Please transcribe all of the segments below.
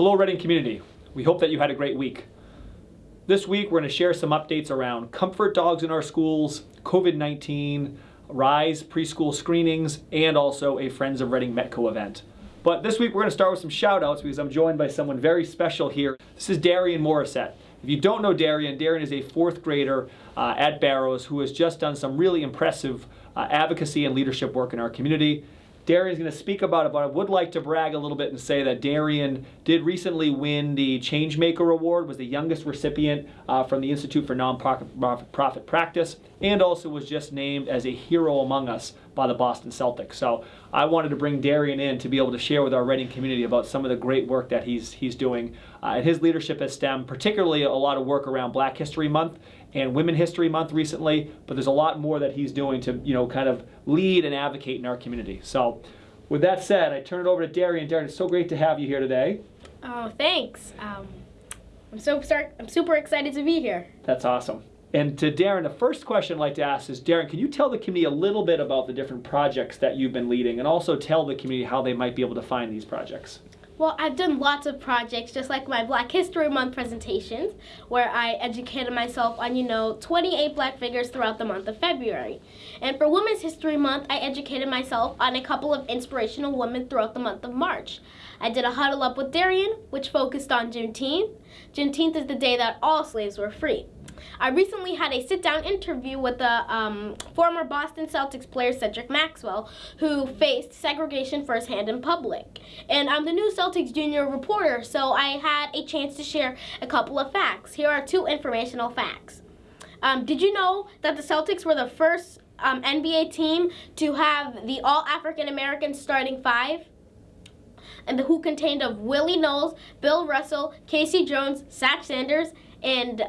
Hello Reading community. We hope that you had a great week. This week we're going to share some updates around comfort dogs in our schools, COVID-19, RISE preschool screenings, and also a Friends of Reading Metco event. But this week we're going to start with some shout outs because I'm joined by someone very special here. This is Darian Morissette. If you don't know Darian, Darian is a fourth grader uh, at Barrows who has just done some really impressive uh, advocacy and leadership work in our community. Darian's going to speak about it, but I would like to brag a little bit and say that Darian did recently win the Changemaker Award, was the youngest recipient uh, from the Institute for Nonprofit Profit Practice, and also was just named as a hero among us by the Boston Celtics. So I wanted to bring Darian in to be able to share with our Reading community about some of the great work that he's he's doing. Uh, and his leadership has stemmed particularly a lot of work around Black History Month and Women History Month recently, but there's a lot more that he's doing to, you know, kind of lead and advocate in our community. So with that said, I turn it over to Darian. Darian, it's so great to have you here today. Oh, thanks. Um, I'm so start, I'm super excited to be here. That's awesome. And to Darren, the first question I'd like to ask is, Darren, can you tell the community a little bit about the different projects that you've been leading and also tell the community how they might be able to find these projects? Well, I've done lots of projects, just like my Black History Month presentations, where I educated myself on, you know, 28 black figures throughout the month of February. And for Women's History Month, I educated myself on a couple of inspirational women throughout the month of March. I did a Huddle Up with Darian, which focused on Juneteenth. Juneteenth is the day that all slaves were free. I recently had a sit-down interview with the um, former Boston Celtics player Cedric Maxwell, who faced segregation firsthand in public. And I'm the new Celtics junior reporter, so I had a chance to share a couple of facts. Here are two informational facts. Um, did you know that the Celtics were the first um, NBA team to have the all African American starting five? And the who contained of Willie Naulls, Bill Russell, K.C. Jones, Satch Sanders, and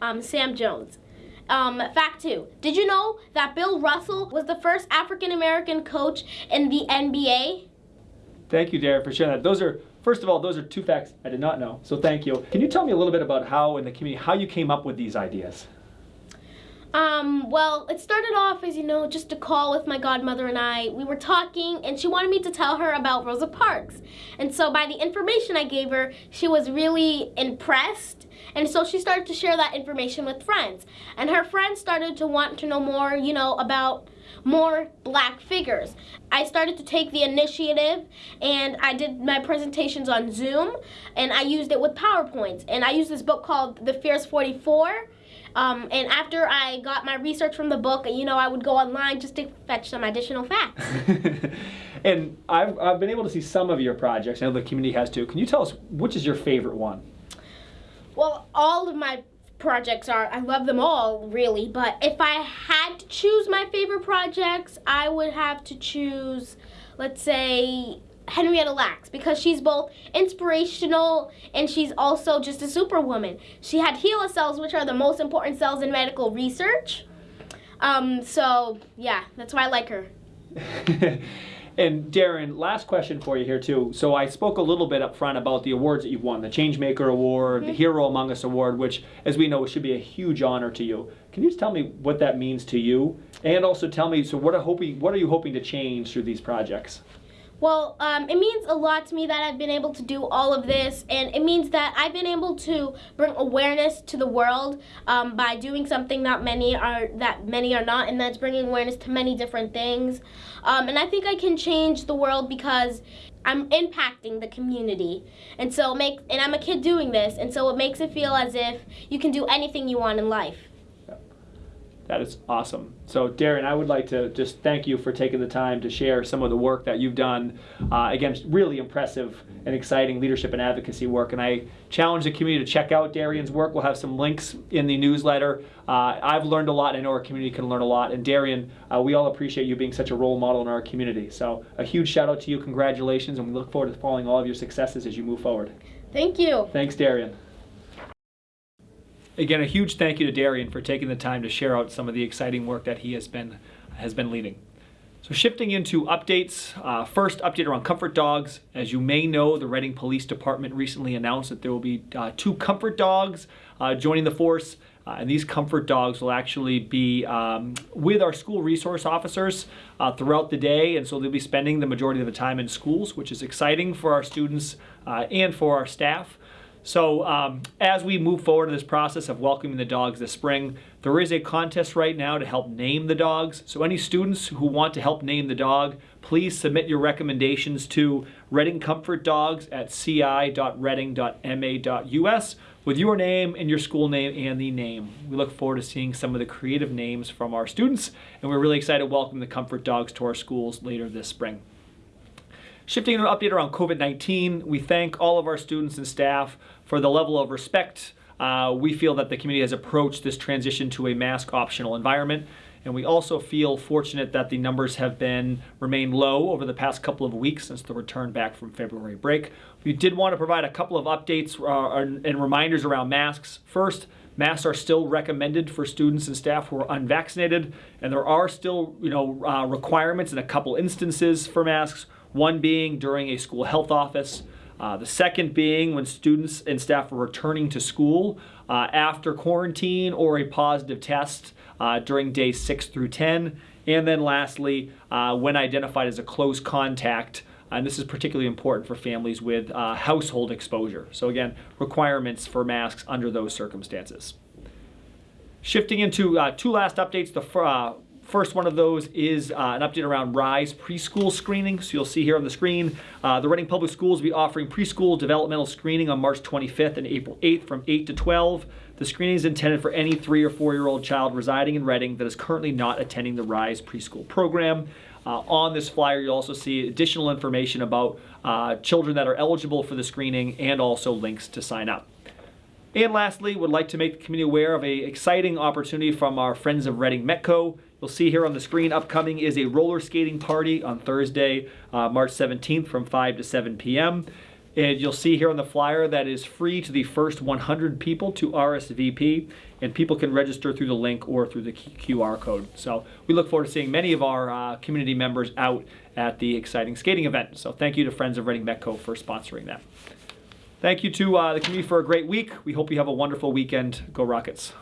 um, Sam Jones. Um, fact two, did you know that Bill Russell was the first African American coach in the NBA? Thank you, Darren, for sharing that. Those are, first of all, those are two facts I did not know, so thank you. Can you tell me a little bit about how in the community, how you came up with these ideas? Um, well, it started off as, you know, just a call with my godmother and I. We were talking and she wanted me to tell her about Rosa Parks. And so by the information I gave her, she was really impressed. And so she started to share that information with friends. And her friends started to want to know more, you know, about more black figures. I started to take the initiative and I did my presentations on Zoom and I used it with PowerPoints. And I used this book called The Fierce 44 um, and after I got my research from the book, you know, I would go online just to fetch some additional facts. and I've, I've been able to see some of your projects. I know the community has too. Can you tell us which is your favorite one? Well, all of my projects are, I love them all really, but if I had to choose my favorite projects, I would have to choose, let's say, Henrietta Lacks because she's both inspirational and she's also just a superwoman. She had HeLa cells, which are the most important cells in medical research. Um, so yeah, that's why I like her. and Darren, last question for you here too. So I spoke a little bit up front about the awards that you've won, the Changemaker Award, mm -hmm. the mm-hmm. Hero Among Us Award, which as we know should be a huge honor to you. Can you just tell me what that means to you? And also tell me, so what are, hoping, what are you hoping to change through these projects? Well, um, it means a lot to me that I've been able to do all of this, and it means that I've been able to bring awareness to the world um, by doing something that many are that many are not, and that's bringing awareness to many different things. Um, and I think I can change the world because I'm impacting the community, and so make and I'm a kid doing this, and so it makes it feel as if you can do anything you want in life. That is awesome. So Darren, I would like to just thank you for taking the time to share some of the work that you've done. Uh, again, really impressive and exciting leadership and advocacy work. And I challenge the community to check out Darian's work. We'll have some links in the newsletter. Uh, I've learned a lot. I know our community can learn a lot. And Darian, uh, we all appreciate you being such a role model in our community. So a huge shout out to you. Congratulations. And we look forward to following all of your successes as you move forward. Thank you. Thanks, Darian. Again, a huge thank you to Darian for taking the time to share out some of the exciting work that he has been, has been leading. So shifting into updates, uh, first update around comfort dogs. As you may know, the Reading Police Department recently announced that there will be uh, two comfort dogs uh, joining the force. Uh, and these comfort dogs will actually be um, with our school resource officers uh, throughout the day, and so they'll be spending the majority of the time in schools, which is exciting for our students uh, and for our staff. So um, as we move forward in this process of welcoming the dogs this spring, there is a contest right now to help name the dogs. So any students who want to help name the dog, please submit your recommendations to Reading Comfort Dogs at ci.reading.ma.us with your name and your school name and the name. We look forward to seeing some of the creative names from our students, and we're really excited to welcome the Comfort Dogs to our schools later this spring. Shifting to an update around COVID 19, we thank all of our students and staff for the level of respect. Uh, we feel that the community has approached this transition to a mask optional environment. And we also feel fortunate that the numbers have been remained low over the past couple of weeks since the return back from February break. We did want to provide a couple of updates uh, and reminders around masks. First, masks are still recommended for students and staff who are unvaccinated, and there are still, you know, uh, requirements in a couple instances for masks one being during a school health office. Uh, the second being when students and staff are returning to school uh, after quarantine or a positive test uh, during days 6 through 10. And then lastly, uh, when identified as a close contact, and this is particularly important for families with uh, household exposure. So, again, requirements for masks under those circumstances. Shifting into uh, two last updates. The First one of those is uh, an update around RISE preschool screening. So you'll see here on the screen, uh, the Reading Public Schools will be offering preschool developmental screening on March 25th and April 8th from 8 to 12. The screening is intended for any three or four year old child residing in Reading that is currently not attending the RISE preschool program. Uh, on this flyer, you'll also see additional information about uh, children that are eligible for the screening and also links to sign up. And lastly, would like to make the community aware of a exciting opportunity from our friends of Reading Metco. You'll see here on the screen upcoming is a roller skating party on Thursday, uh, March 17th from 5 to 7 p.m. And you'll see here on the flyer that is free to the first 100 people to RSVP, and people can register through the link or through the QR code. So we look forward to seeing many of our uh, community members out at the exciting skating event. So thank you to Friends of Reading Metco for sponsoring that. Thank you to uh, the community for a great week. We hope you have a wonderful weekend. Go Rockets.